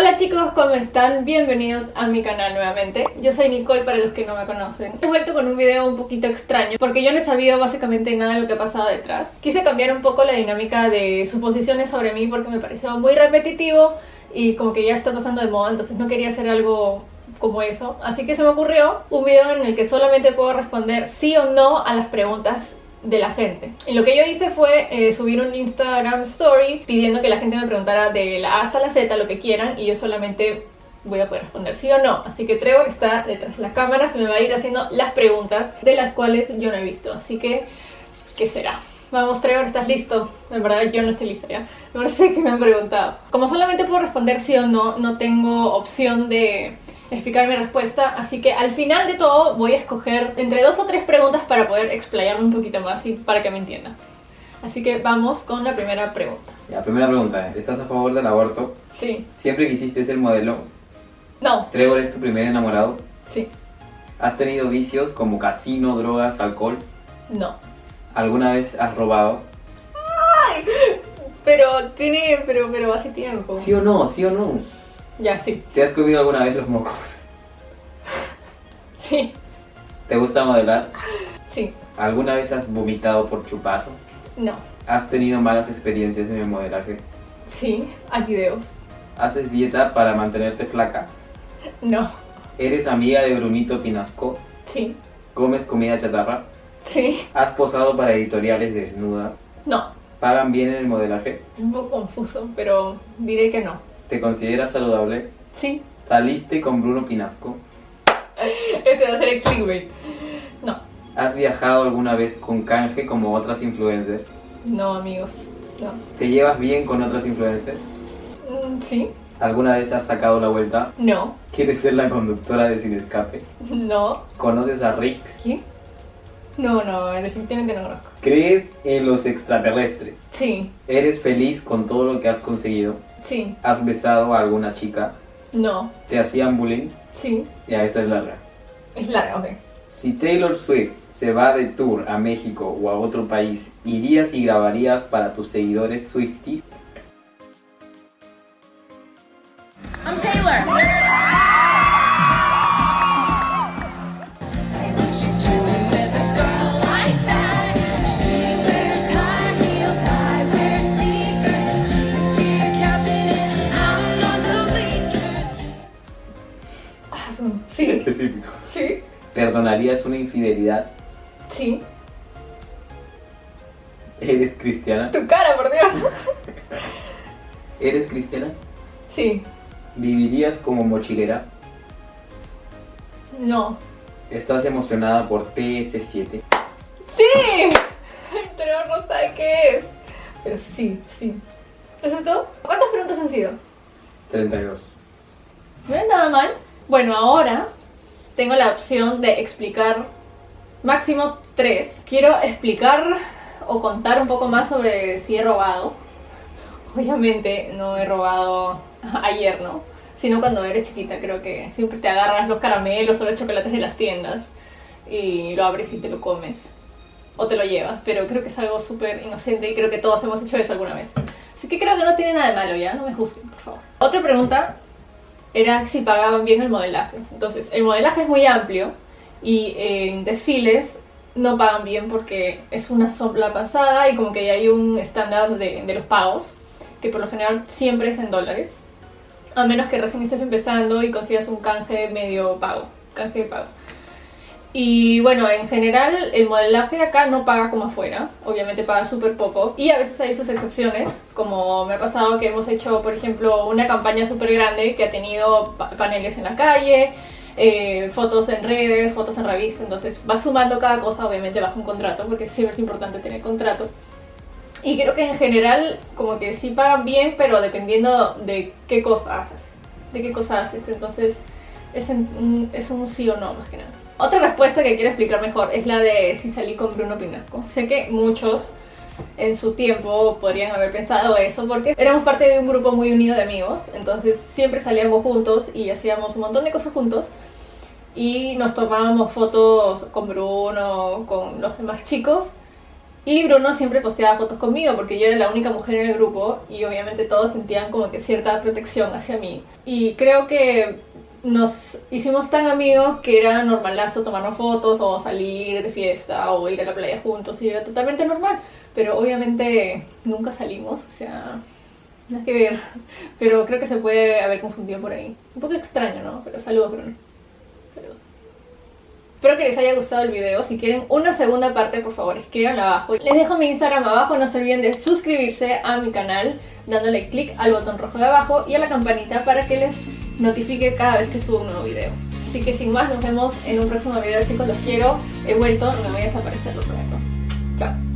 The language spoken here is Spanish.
Hola chicos, ¿cómo están? Bienvenidos a mi canal nuevamente. Yo soy Nicole para los que no me conocen. He vuelto con un video un poquito extraño porque yo no he sabido básicamente nada de lo que ha pasado detrás. Quise cambiar un poco la dinámica de suposiciones sobre mí porque me pareció muy repetitivo y como que ya está pasando de moda, entonces no quería hacer algo como eso. Así que se me ocurrió un video en el que solamente puedo responder sí o no a las preguntas de la gente. Y lo que yo hice fue eh, subir un Instagram story pidiendo que la gente me preguntara de la A hasta la Z lo que quieran y yo solamente voy a poder responder sí o no. Así que Trevor está detrás de la cámara, se me va a ir haciendo las preguntas de las cuales yo no he visto. Así que, ¿qué será? Vamos, Trevor, ¿estás listo? De verdad, yo no estoy lista ya. No sé qué me han preguntado. Como solamente puedo responder sí o no, no tengo opción de explicar mi respuesta, así que al final de todo voy a escoger entre dos o tres preguntas para poder explayarme un poquito más y para que me entiendan. Así que vamos con la primera pregunta. La primera pregunta, ¿estás a favor del aborto? Sí. ¿Siempre quisiste ser modelo? No. ¿Trevor es tu primer enamorado? Sí. ¿Has tenido vicios como casino, drogas, alcohol? No. ¿Alguna vez has robado? ¡Ay! Pero tiene... pero, pero hace tiempo. ¿Sí o no? ¿Sí o no? Ya, sí. ¿Te has comido alguna vez los mocos? Sí. ¿Te gusta modelar? Sí. ¿Alguna vez has vomitado por chupar? No. ¿Has tenido malas experiencias en el modelaje? Sí. Hay videos. ¿Haces dieta para mantenerte flaca? No. ¿Eres amiga de Brunito Pinasco? Sí. ¿Comes comida chatarra? Sí. ¿Has posado para editoriales desnuda? No. ¿Pagan bien en el modelaje? Es un poco confuso, pero diré que no. ¿Te consideras saludable? Sí. ¿Saliste con Bruno Pinasco? Este va a ser el clickbait. No. ¿Has viajado alguna vez con canje como otras influencers? No, amigos. No. ¿Te llevas bien con otras influencers? Mm, sí. ¿Alguna vez has sacado la vuelta? No. ¿Quieres ser la conductora de Sin Escape? No. ¿Conoces a Rix? ¿Qué? No, no, definitivamente no conozco. ¿Crees en los extraterrestres? Sí. ¿Eres feliz con todo lo que has conseguido? Sí. ¿Has besado a alguna chica? No. ¿Te hacían bullying? Sí. Ya, esta es larga. Es larga, ok. Si Taylor Swift se va de tour a México o a otro país, ¿irías y grabarías para tus seguidores Swifties? Sí. Específico. Sí. ¿Perdonarías una infidelidad? Sí. ¿Eres cristiana? Tu cara, por Dios. ¿Eres cristiana? Sí. ¿Vivirías como mochilera? No. ¿Estás emocionada por TS7? ¡Sí! Pero no sabe qué es. Pero sí, sí. ¿Eso es todo? ¿Cuántas preguntas han sido? 32. No es nada mal. Bueno, ahora tengo la opción de explicar máximo tres. Quiero explicar o contar un poco más sobre si he robado. Obviamente no he robado ayer, ¿no? Sino cuando eres chiquita, creo que siempre te agarras los caramelos o los chocolates de las tiendas y lo abres y te lo comes. O te lo llevas, pero creo que es algo súper inocente y creo que todos hemos hecho eso alguna vez. Así que creo que no tiene nada de malo ya, no me juzguen, por favor. Otra pregunta era si pagaban bien el modelaje. Entonces, el modelaje es muy amplio y en desfiles no pagan bien porque es una sola pasada y como que hay un estándar de, los pagos, que por lo general siempre es en dólares. A menos que recién estés empezando y consigas un canje medio pago, canje pago. Y bueno, en general el modelaje acá no paga como afuera, obviamente paga súper poco y a veces hay sus excepciones, como me ha pasado que hemos hecho por ejemplo una campaña súper grande que ha tenido pa paneles en la calle, eh, fotos en redes, fotos en revistas, entonces va sumando cada cosa obviamente bajo un contrato porque siempre es importante tener contrato. Y creo que en general como que sí pagan bien, pero dependiendo de qué cosa haces, de qué cosa haces, entonces es, es un sí o no más que nada. Otra respuesta que quiero explicar mejor es la de si salí con Bruno Pinasco. Sé que muchos en su tiempo podrían haber pensado eso porque éramos parte de un grupo muy unido de amigos, entonces siempre salíamos juntos y hacíamos un montón de cosas juntos y nos tomábamos fotos con Bruno, con los demás chicos Y Bruno siempre posteaba fotos conmigo porque yo era la única mujer en el grupo y obviamente todos sentían como que cierta protección hacia mí. Y creo que nos hicimos tan amigos que era normalazo tomarnos fotos o salir de fiesta o ir a la playa juntos y era totalmente normal. Pero obviamente nunca salimos, o sea, nada que ver. Pero creo que se puede haber confundido por ahí. Un poco extraño, ¿no? Pero saludos, Bruno. Saludos. Espero que les haya gustado el video. Si quieren una segunda parte, por favor, escríbanla abajo. Les dejo mi Instagram abajo. No se olviden de suscribirse a mi canal dándole clic al botón rojo de abajo y a la campanita para que les notifique cada vez que subo un nuevo video. Así que sin más, nos vemos en un próximo video, chicos. Los quiero. He vuelto, no me voy a desaparecer, lo prometo. Chao.